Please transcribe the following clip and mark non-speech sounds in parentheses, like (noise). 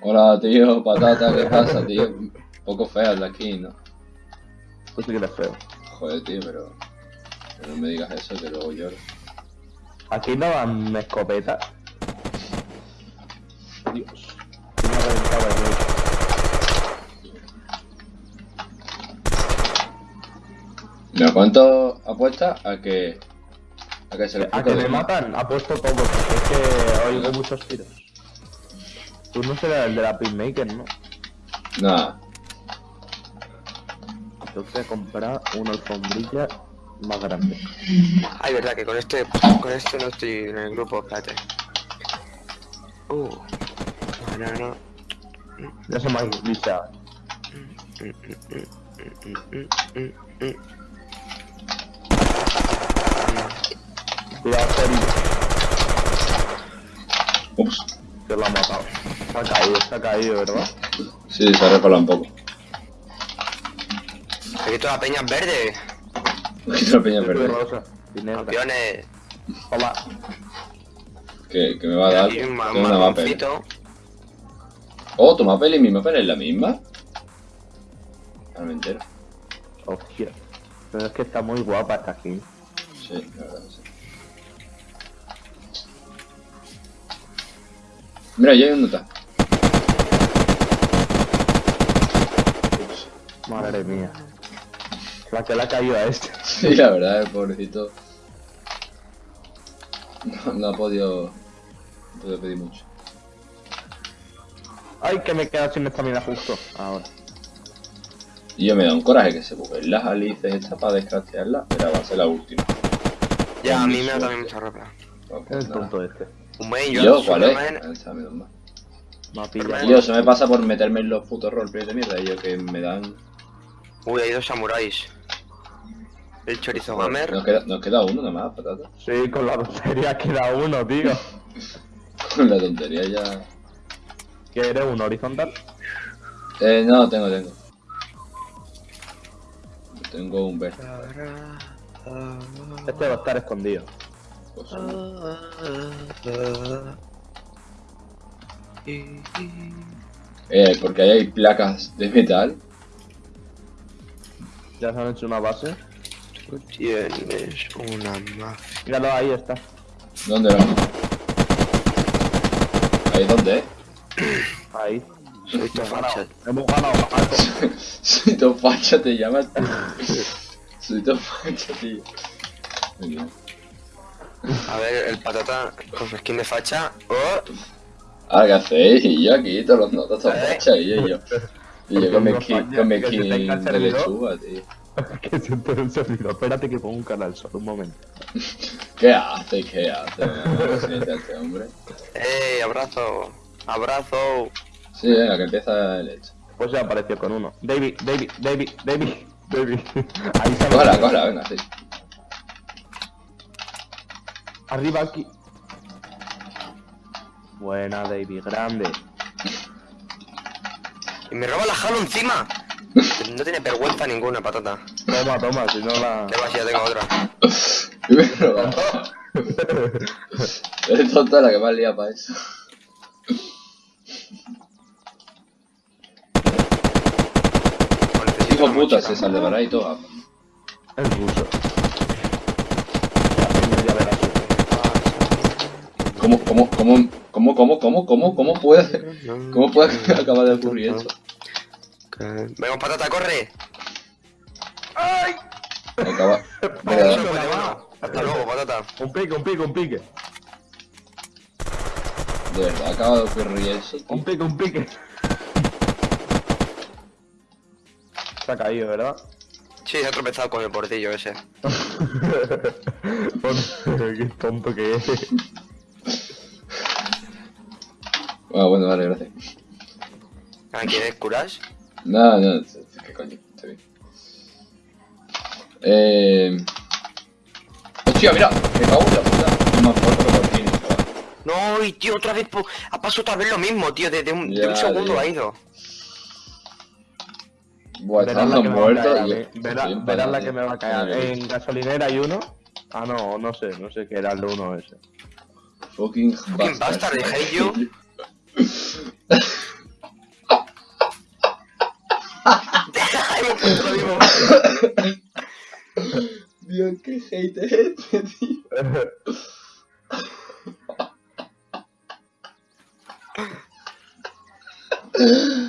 Hola, tío, patata, ¿qué pasa, tío? Un poco fea de aquí, ¿no? Tú sí que eres feo. Joder, tío, pero... pero no me digas eso, que luego lloro. Aquí no dan escopeta. Dios. Me ¿cuánto apuestas a que... a que se le A que me matan, ha puesto todo. porque Es que oigo muchos tiros. Tú no serás el de la Pinmaker, ¿no? Nada. Que comprar una alfombrilla más grande. Ay, verdad que con este, con este no estoy en el grupo, espérate. Uh. No, no, no. Ya se me ha glitchado. Cuidado, Ups. que lo ha matado. Se ha caído, se ha caído, ¿verdad? Sí, se ha resbalado un poco. Aquí toda la peña es verde. Aquí la (laughs) peña verde. Campeones. Hola. Que, que me va a dar... Un ma- Tengo una mapel. marroncito. Oh, tu mapel y mi mapel es la misma. Ahora me entero. Hostia. Pero es que está muy guapa esta skin. Sí, la verdad sí. Mira, ya hay un nota. Madre mía. La que le ha caído a este. (laughs) Sí, la verdad, el pobrecito. No, no ha podido. No ha podido pedir mucho. Ay, que me he quedado sin estamina justo. Ahora. Y yo me da un coraje que se busquen las alices estas para descrastearlas, pero va a ser la última. Ya, a mí me da también mucha ropa. El tonto este. Un buen ¿Y yo, yo cuál es? Ah. Me. Tío, se me pasa por meterme en los putos roleplays de mierda, y yo que me dan. Uy, hay dos samuráis. El chorizo gamer. Nos queda, nos queda uno nada más, patata. Sí, con la tontería queda uno, tío. (laughs) Con la tontería ya. ¿Qué eres? ¿Un horizontal? Eh, no, tengo, tengo. Tengo un verde. Este va a estar escondido. Pues, eh, porque ahí hay placas de metal. Ya se han hecho una base. Tú tienes una mafia. Míralo, ahí está. ¿Dónde lo ¿Ahí dónde? Ahí. Soy tu facha. Hemos ganado. (laughs) Soy tu facha, te llamas. (laughs) Soy tu facha, tío. Muy bien. A ver, el patata con su skin de facha. ¡Oh! Ahora, ¿qué hacéis? Y yo aquí, todos los notas, todos ¿Eh? fachas, y yo, (laughs) y yo. Que el de lechuga, tío. (laughs) que se entere el servidor. Espérate que pongo un canal solo un momento. (laughs) ¿Qué hace? ¿Qué hace? Este hombre. ¡Ey! ¡Abrazo! ¡Abrazo! Sí, venga, que empieza el hecho. Pues ya apareció con uno. David, David, David, David, (laughs) David. Ahí se Cógela, cógela, venga, sí. Arriba aquí. Buena, David, grande. ¡Y me roba la Halo encima! No tiene vergüenza ninguna, patata. Toma, toma, si no la. De ya tengo otra. Y me roba. Eres tonta la que más lía para eso. Hijo puta, se salvará y todo. El ruso. Ya verás. ¿Cómo, cómo, cómo, cómo, cómo, cómo, cómo, cómo puede, cómo puede (laughs) acabar de ocurrir eso? Venga, patata, corre. Acaba. (laughs) De uno. Hasta luego, patata. Un pique, un pique, un pique. de verdad, acaba de ocurrir eso, Un pique, un pique. Se ha caído, ¿verdad? Sí, se ha tropezado con el portillo ese. (laughs) Qué tonto que es. Bueno, bueno, vale, gracias. ¿A ¿Quieres curas? No, no, qué coño, está bien. Eh... Hostia, mira, me cago en la puta. Más fuerte que por fin. No, y tío, otra vez po- ha pasado otra vez lo mismo, tío. De, de un, de Ya, un segundo tío. ha ido. Buah, Verás la estamos que me va a muertos. Verás- verás la que me va a caer. En gasolinera hay uno. Ah, no, no sé, no sé qué era el uno ese. Fucking Fucking bastard, I hate (laughs) Dios, qué hate es este, tío. (laughs)